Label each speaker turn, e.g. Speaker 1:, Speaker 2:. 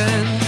Speaker 1: again.